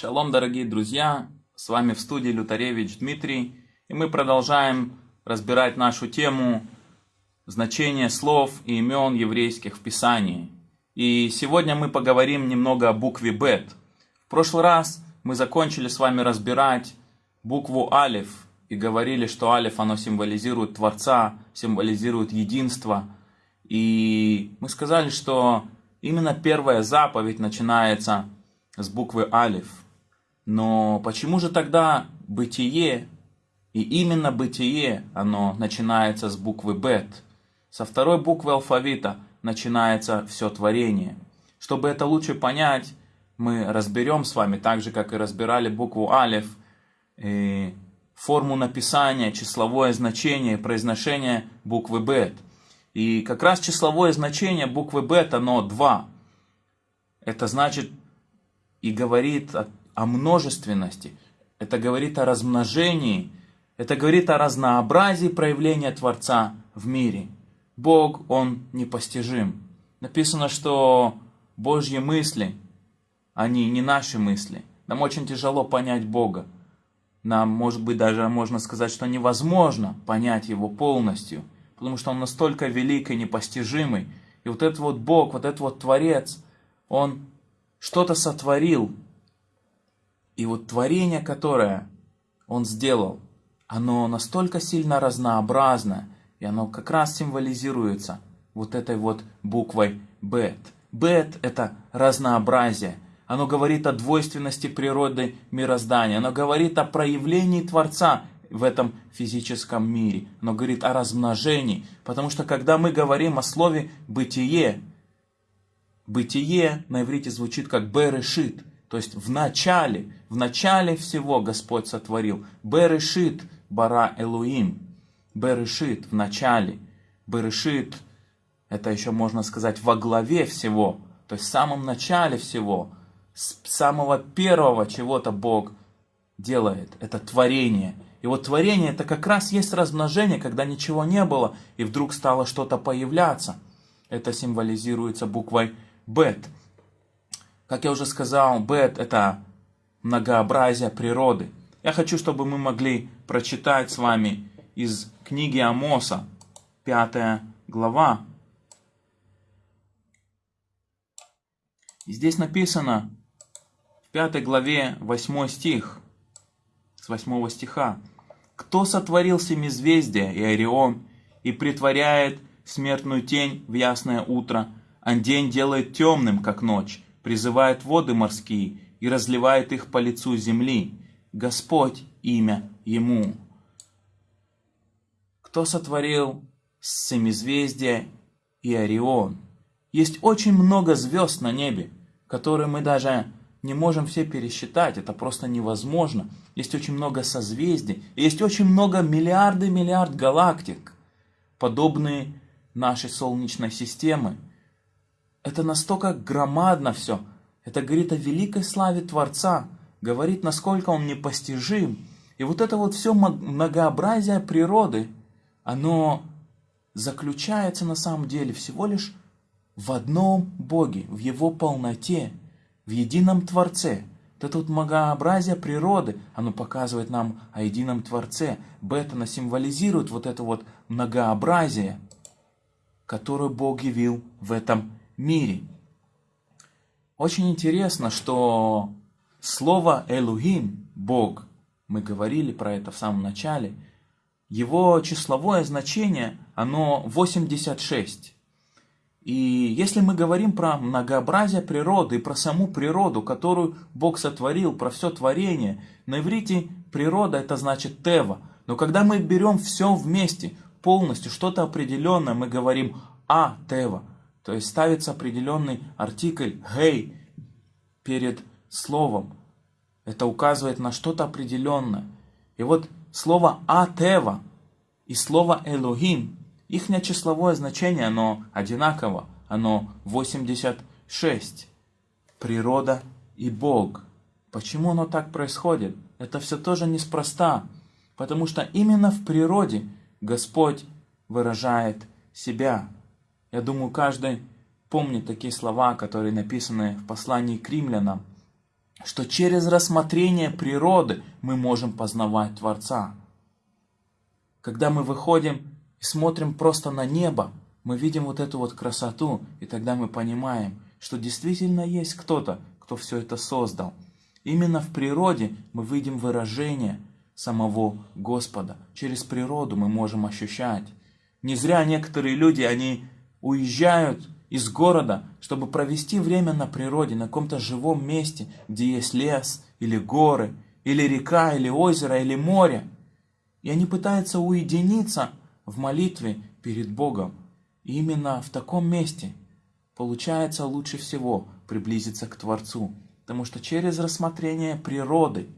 Шалом, дорогие друзья! С вами в студии Лютаревич Дмитрий, и мы продолжаем разбирать нашу тему значение слов и имен еврейских в Писании. И сегодня мы поговорим немного о букве Бет. В прошлый раз мы закончили с вами разбирать букву Алиф и говорили, что Алиф оно символизирует Творца, символизирует единство. И мы сказали, что именно первая заповедь начинается с буквы Алиф. Но почему же тогда бытие, и именно бытие, оно начинается с буквы Бет? Со второй буквы алфавита начинается все творение. Чтобы это лучше понять, мы разберем с вами, так же, как и разбирали букву Алиф, и форму написания, числовое значение, произношение буквы Бет. И как раз числовое значение буквы Бет, оно 2. Это значит и говорит о множественности, это говорит о размножении, это говорит о разнообразии проявления Творца в мире. Бог, Он непостижим. Написано, что Божьи мысли, они не наши мысли. Нам очень тяжело понять Бога. Нам, может быть, даже можно сказать, что невозможно понять Его полностью, потому что Он настолько велик и непостижимый. И вот этот вот Бог, вот этот вот Творец, Он что-то сотворил, и вот творение, которое он сделал, оно настолько сильно разнообразно, и оно как раз символизируется вот этой вот буквой Бет. Бет – это разнообразие. Оно говорит о двойственности природы мироздания. Оно говорит о проявлении Творца в этом физическом мире. Оно говорит о размножении. Потому что когда мы говорим о слове «бытие», «бытие» на иврите звучит как «берешит», то есть в начале, в начале всего Господь сотворил. Берешит бара Элуим. Берешит в начале. Берешит, это еще можно сказать во главе всего. То есть в самом начале всего. С самого первого чего-то Бог делает. Это творение. И вот творение это как раз есть размножение, когда ничего не было, и вдруг стало что-то появляться. Это символизируется буквой Бет. Как я уже сказал, бет – это многообразие природы. Я хочу, чтобы мы могли прочитать с вами из книги Амоса, пятая глава. И здесь написано в пятой главе восьмой стих, с восьмого стиха. «Кто сотворил семизвездие и Орион и притворяет смертную тень в ясное утро, а день делает темным, как ночь, призывает воды морские и разливает их по лицу земли. Господь имя Ему. Кто сотворил семизвездие и Орион? Есть очень много звезд на небе, которые мы даже не можем все пересчитать, это просто невозможно. Есть очень много созвездий, есть очень много миллиарды миллиард галактик, подобные нашей Солнечной системы. Это настолько громадно все. Это говорит о великой славе Творца. Говорит, насколько Он непостижим. И вот это вот все многообразие природы, оно заключается на самом деле всего лишь в одном Боге, в Его полноте, в едином Творце. Вот это вот многообразие природы, оно показывает нам о едином Творце. Бет, оно символизирует вот это вот многообразие, которое Бог явил в этом мире. Очень интересно, что слово Элухим, Бог, мы говорили про это в самом начале, его числовое значение, оно 86. И если мы говорим про многообразие природы и про саму природу, которую Бог сотворил, про все творение, на иврите природа это значит тева. Но когда мы берем все вместе, полностью, что-то определенное, мы говорим а тева. То есть ставится определенный артикль «гей» перед словом. Это указывает на что-то определенное. И вот слово «атева» и слово «элохим», их числовое значение, оно одинаково, оно 86. Природа и Бог. Почему оно так происходит? Это все тоже неспроста. Потому что именно в природе Господь выражает себя. Я думаю, каждый помнит такие слова, которые написаны в послании к римлянам. что через рассмотрение природы мы можем познавать Творца. Когда мы выходим и смотрим просто на небо, мы видим вот эту вот красоту, и тогда мы понимаем, что действительно есть кто-то, кто все это создал. Именно в природе мы видим выражение самого Господа. Через природу мы можем ощущать. Не зря некоторые люди, они уезжают из города, чтобы провести время на природе, на каком-то живом месте, где есть лес, или горы, или река, или озеро, или море. И они пытаются уединиться в молитве перед Богом. И именно в таком месте получается лучше всего приблизиться к Творцу. Потому что через рассмотрение природы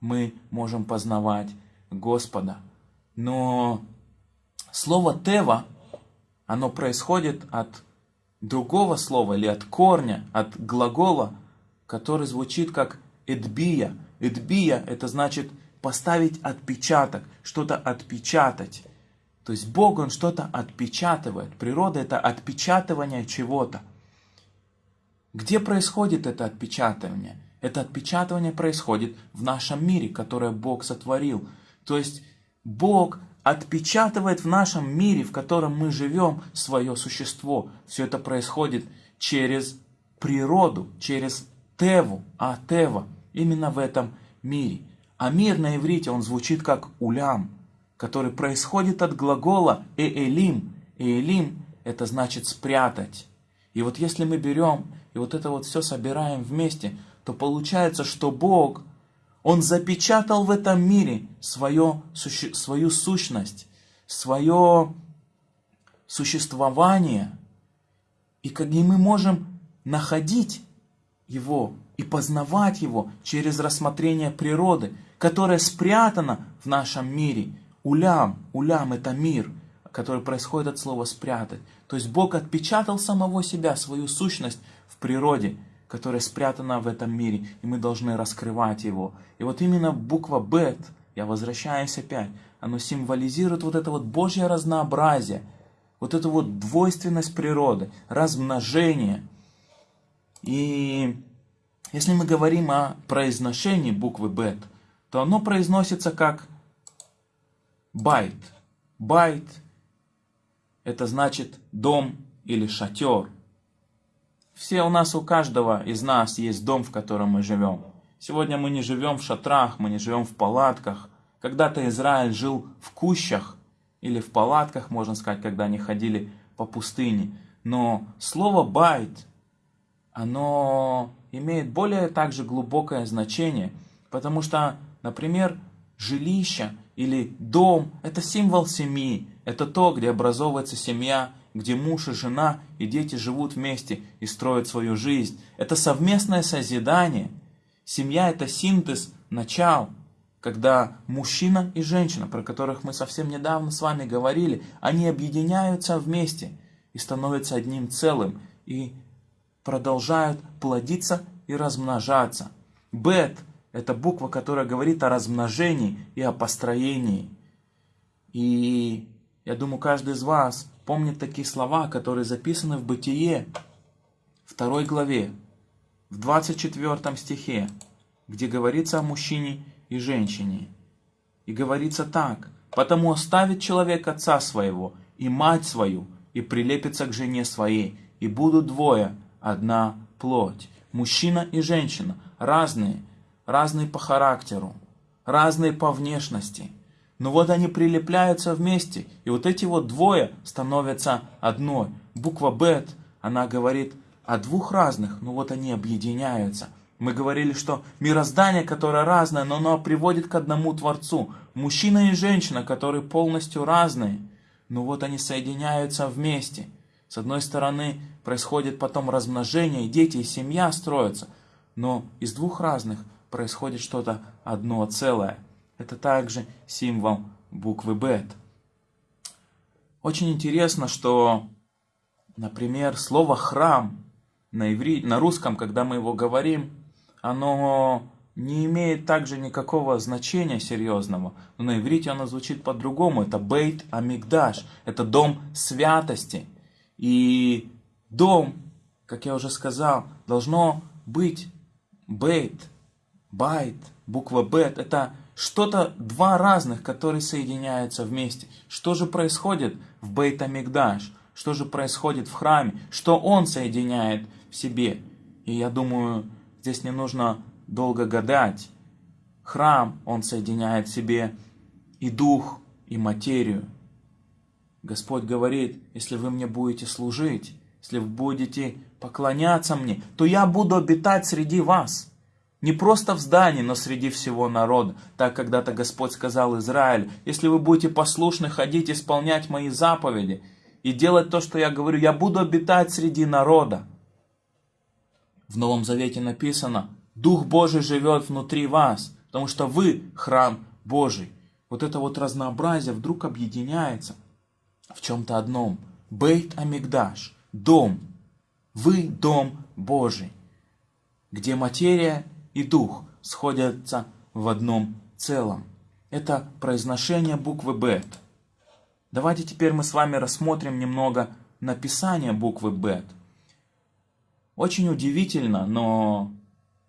мы можем познавать Господа. Но слово «тева», оно происходит от другого слова или от корня, от глагола, который звучит как «эдбия». «Эдбия» это значит поставить отпечаток, что-то отпечатать. То есть Бог, Он что-то отпечатывает. Природа это отпечатывание чего-то. Где происходит это отпечатывание? Это отпечатывание происходит в нашем мире, которое Бог сотворил. То есть Бог отпечатывает в нашем мире, в котором мы живем, свое существо. Все это происходит через природу, через Теву, а Тева именно в этом мире. А мир на иврите, он звучит как улям, который происходит от глагола ээлим. Ээлим это значит спрятать. И вот если мы берем и вот это вот все собираем вместе, то получается, что Бог – он запечатал в этом мире свое, свою сущность, свое существование. И как и мы можем находить его и познавать его через рассмотрение природы, которая спрятана в нашем мире. Улям, улям это мир, который происходит от слова спрятать. То есть Бог отпечатал самого себя, свою сущность в природе – которое спрятано в этом мире, и мы должны раскрывать его. И вот именно буква Бет, я возвращаюсь опять, оно символизирует вот это вот Божье разнообразие, вот эту вот двойственность природы, размножение. И если мы говорим о произношении буквы Бет, то оно произносится как байт. Байт – это значит дом или шатер – все у нас, у каждого из нас есть дом, в котором мы живем. Сегодня мы не живем в шатрах, мы не живем в палатках. Когда-то Израиль жил в кущах или в палатках, можно сказать, когда они ходили по пустыне. Но слово «байт», оно имеет более также глубокое значение, потому что, например, жилище или дом – это символ семьи, это то, где образовывается семья, где муж и жена и дети живут вместе и строят свою жизнь. Это совместное созидание. Семья – это синтез, начал, когда мужчина и женщина, про которых мы совсем недавно с вами говорили, они объединяются вместе и становятся одним целым, и продолжают плодиться и размножаться. Бет – это буква, которая говорит о размножении и о построении. И я думаю, каждый из вас помнит такие слова, которые записаны в Бытие, второй главе, в 24 стихе, где говорится о мужчине и женщине. И говорится так, «Потому оставит человек отца своего и мать свою, и прилепится к жене своей, и будут двое, одна плоть». Мужчина и женщина разные, разные по характеру, разные по внешности – но вот они прилепляются вместе, и вот эти вот двое становятся одной. Буква Бет, она говорит о двух разных, но вот они объединяются. Мы говорили, что мироздание, которое разное, но оно приводит к одному Творцу. Мужчина и женщина, которые полностью разные, но вот они соединяются вместе. С одной стороны, происходит потом размножение, дети и семья строятся, но из двух разных происходит что-то одно целое – это также символ буквы Бет. Очень интересно, что, например, слово «храм» на, иври... на русском, когда мы его говорим, оно не имеет также никакого значения серьезного. Но на иврите оно звучит по-другому. Это Бейт Амигдаш. Это дом святости. И дом, как я уже сказал, должно быть бейт, байт, буква бет, это что-то два разных, которые соединяются вместе. Что же происходит в бейт Амигдаш? Что же происходит в храме? Что он соединяет в себе? И я думаю, здесь не нужно долго гадать. Храм, он соединяет в себе и дух, и материю. Господь говорит, если вы мне будете служить, если вы будете поклоняться мне, то я буду обитать среди вас. Не просто в здании, но среди всего народа. Так когда-то Господь сказал Израиль, если вы будете послушны ходить, исполнять мои заповеди и делать то, что я говорю, я буду обитать среди народа. В Новом Завете написано, Дух Божий живет внутри вас, потому что вы храм Божий. Вот это вот разнообразие вдруг объединяется в чем-то одном. Бейт Амигдаш, дом. Вы дом Божий, где материя и дух сходятся в одном целом. Это произношение буквы Бет. Давайте теперь мы с вами рассмотрим немного написание буквы Бет. Очень удивительно, но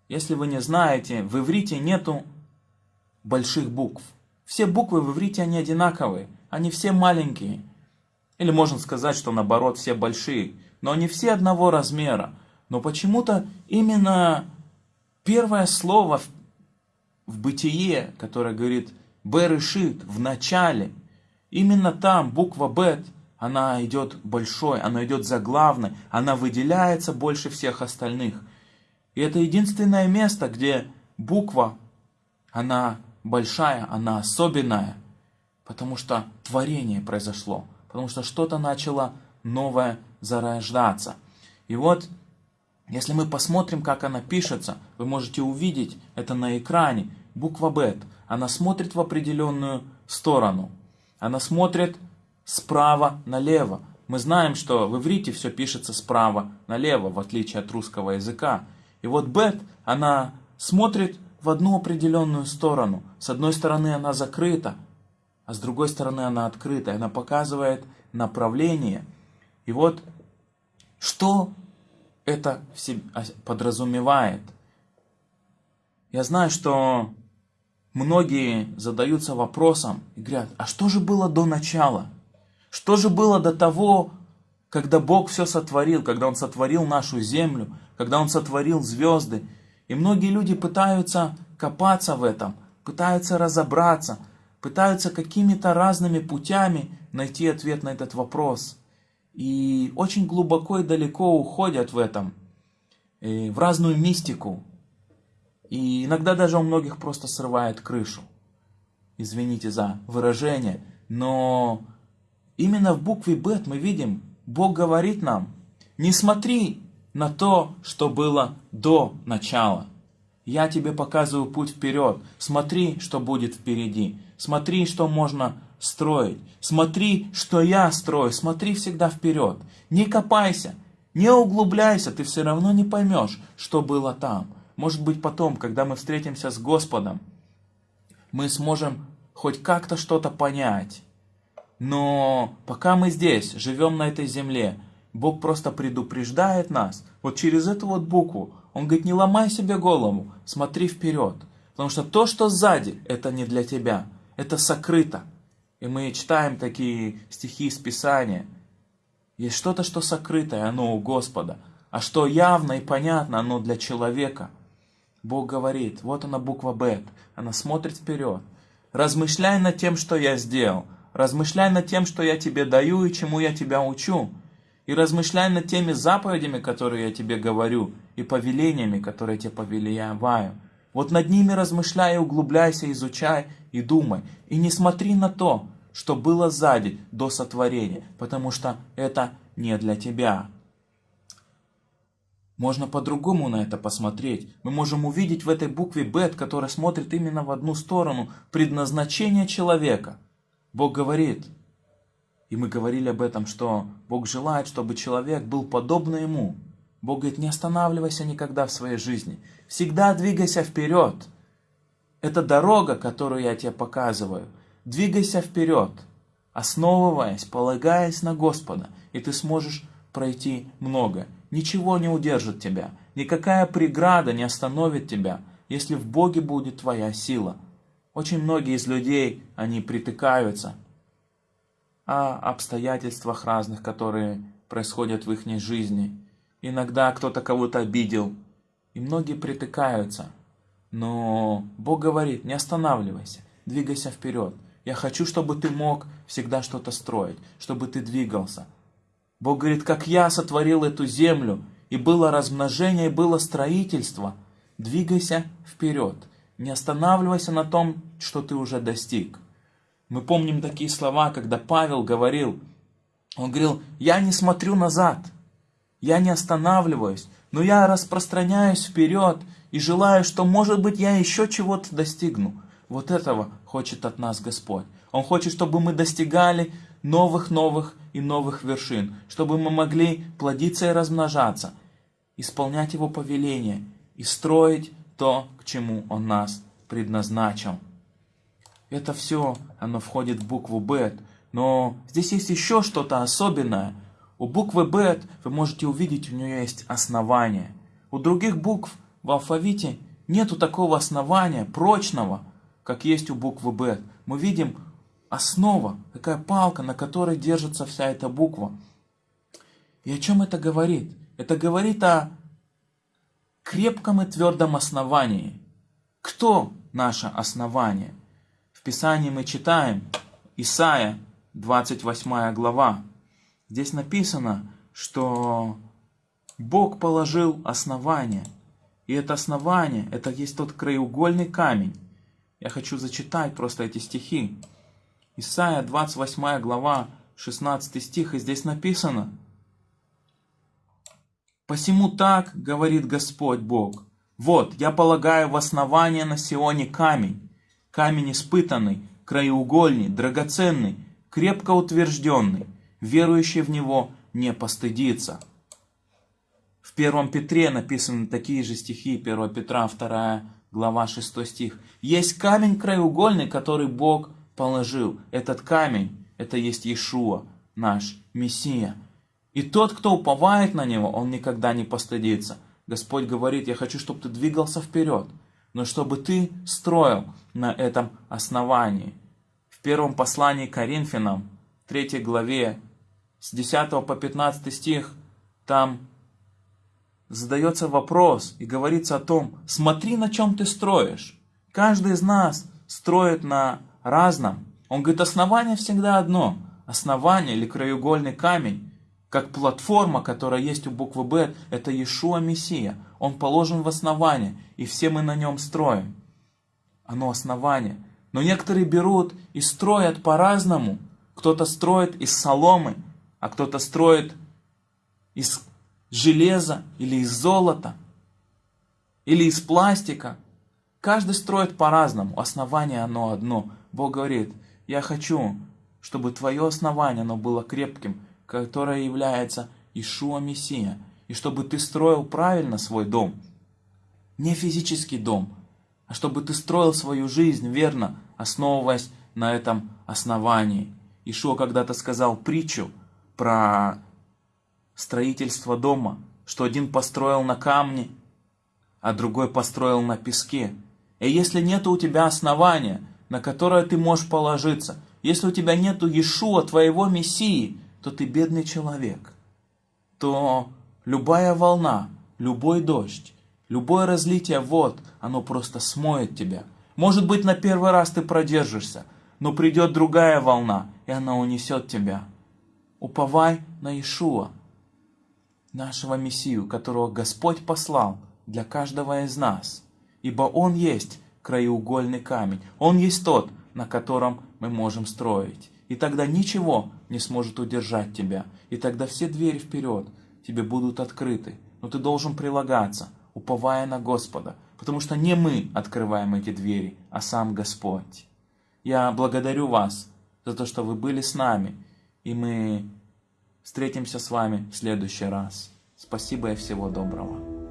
если вы не знаете, в иврите нету больших букв. Все буквы в иврите, они одинаковые, они все маленькие. Или можно сказать, что наоборот, все большие. Но они все одного размера. Но почему-то именно первое слово в, бытие, которое говорит «берешит» в начале, именно там буква «бет», она идет большой, она идет заглавной, она выделяется больше всех остальных. И это единственное место, где буква, она большая, она особенная, потому что творение произошло, потому что что-то начало новое зарождаться. И вот, если мы посмотрим, как она пишется, вы можете увидеть это на экране. Буква Бет, она смотрит в определенную сторону. Она смотрит справа налево. Мы знаем, что в иврите все пишется справа налево, в отличие от русского языка. И вот Бет, она смотрит в одну определенную сторону. С одной стороны она закрыта, а с другой стороны она открыта. Она показывает направление. И вот что это подразумевает? Я знаю, что многие задаются вопросом и говорят, а что же было до начала? Что же было до того, когда Бог все сотворил, когда Он сотворил нашу землю, когда Он сотворил звезды? И многие люди пытаются копаться в этом, пытаются разобраться, пытаются какими-то разными путями найти ответ на этот вопрос. И очень глубоко и далеко уходят в этом, э, в разную мистику. И иногда даже у многих просто срывает крышу. Извините за выражение, но Именно в букве Бет мы видим, Бог говорит нам, не смотри на то, что было до начала. Я тебе показываю путь вперед. Смотри, что будет впереди. Смотри, что можно строить. Смотри, что я строю. Смотри всегда вперед. Не копайся, не углубляйся, ты все равно не поймешь, что было там. Может быть потом, когда мы встретимся с Господом, мы сможем хоть как-то что-то понять. Но пока мы здесь, живем на этой земле, Бог просто предупреждает нас, вот через эту вот букву. Он говорит, не ломай себе голову, смотри вперед. Потому что то, что сзади, это не для тебя, это сокрыто. И мы читаем такие стихи из Писания. Есть что-то, что сокрытое, оно у Господа. А что явно и понятно, оно для человека. Бог говорит, вот она буква Бет, она смотрит вперед. Размышляй над тем, что я сделал. Размышляй над тем, что я тебе даю и чему я тебя учу. И размышляй над теми заповедями, которые я тебе говорю, и повелениями, которые я тебе повелеваю. Вот над ними размышляй, углубляйся, изучай и думай. И не смотри на то, что было сзади, до сотворения, потому что это не для тебя. Можно по-другому на это посмотреть. Мы можем увидеть в этой букве Бет, которая смотрит именно в одну сторону, предназначение человека – Бог говорит, и мы говорили об этом, что Бог желает, чтобы человек был подобно Ему. Бог говорит, не останавливайся никогда в своей жизни. Всегда двигайся вперед. Это дорога, которую я тебе показываю. Двигайся вперед, основываясь, полагаясь на Господа, и ты сможешь пройти много. ничего не удержит тебя, никакая преграда не остановит тебя, если в Боге будет твоя сила. Очень многие из людей, они притыкаются о обстоятельствах разных, которые происходят в их жизни. Иногда кто-то кого-то обидел, и многие притыкаются. Но Бог говорит, не останавливайся, двигайся вперед. Я хочу, чтобы ты мог всегда что-то строить, чтобы ты двигался. Бог говорит, как я сотворил эту землю, и было размножение, и было строительство. Двигайся вперед. Не останавливайся на том, что ты уже достиг. Мы помним такие слова, когда Павел говорил, он говорил, я не смотрю назад, я не останавливаюсь, но я распространяюсь вперед и желаю, что, может быть, я еще чего-то достигну. Вот этого хочет от нас Господь. Он хочет, чтобы мы достигали новых-новых и новых вершин, чтобы мы могли плодиться и размножаться, исполнять Его повеление и строить то, к чему Он нас предназначил. Это все, оно входит в букву Бет, но здесь есть еще что-то особенное. У буквы Бет вы можете увидеть, у нее есть основание. У других букв в алфавите нету такого основания, прочного, как есть у буквы Б. Мы видим основа, такая палка, на которой держится вся эта буква. И о чем это говорит? Это говорит о крепком и твердом основании. Кто наше основание? В Писании мы читаем Исаия, 28 глава. Здесь написано, что Бог положил основание. И это основание, это есть тот краеугольный камень. Я хочу зачитать просто эти стихи. Исайя, 28 глава, 16 стих, и здесь написано – Посему так, говорит Господь Бог, вот, я полагаю в основание на Сионе камень, камень испытанный, краеугольный, драгоценный, крепко утвержденный, верующий в него не постыдится. В первом Петре написаны такие же стихи, 1 Петра, 2 глава 6 стих. Есть камень краеугольный, который Бог положил. Этот камень, это есть Иешуа, наш Мессия. И тот, кто уповает на Него, он никогда не постыдится. Господь говорит, я хочу, чтобы ты двигался вперед, но чтобы ты строил на этом основании. В первом послании Коринфянам, 3 главе, с 10 по 15 стих, там задается вопрос и говорится о том, смотри, на чем ты строишь. Каждый из нас строит на разном. Он говорит, основание всегда одно. Основание или краеугольный камень как платформа, которая есть у буквы Б, это Иешуа Мессия. Он положен в основание, и все мы на нем строим. Оно основание. Но некоторые берут и строят по-разному. Кто-то строит из соломы, а кто-то строит из железа или из золота, или из пластика. Каждый строит по-разному. Основание оно одно. Бог говорит, я хочу, чтобы твое основание оно было крепким, которая является Ишуа Мессия, и чтобы ты строил правильно свой дом. Не физический дом, а чтобы ты строил свою жизнь верно, основываясь на этом основании. Ишуа когда-то сказал притчу про строительство дома, что один построил на камне, а другой построил на песке. И если нет у тебя основания, на которое ты можешь положиться, если у тебя нет Иешуа, твоего Мессии, то ты бедный человек, то любая волна, любой дождь, любое разлитие вод, оно просто смоет тебя. Может быть, на первый раз ты продержишься, но придет другая волна, и она унесет тебя. Уповай на Ишуа, нашего Мессию, которого Господь послал для каждого из нас, ибо Он есть краеугольный камень, Он есть тот, на котором мы можем строить. И тогда ничего не сможет удержать тебя. И тогда все двери вперед тебе будут открыты. Но ты должен прилагаться, уповая на Господа. Потому что не мы открываем эти двери, а сам Господь. Я благодарю вас за то, что вы были с нами. И мы встретимся с вами в следующий раз. Спасибо и всего доброго.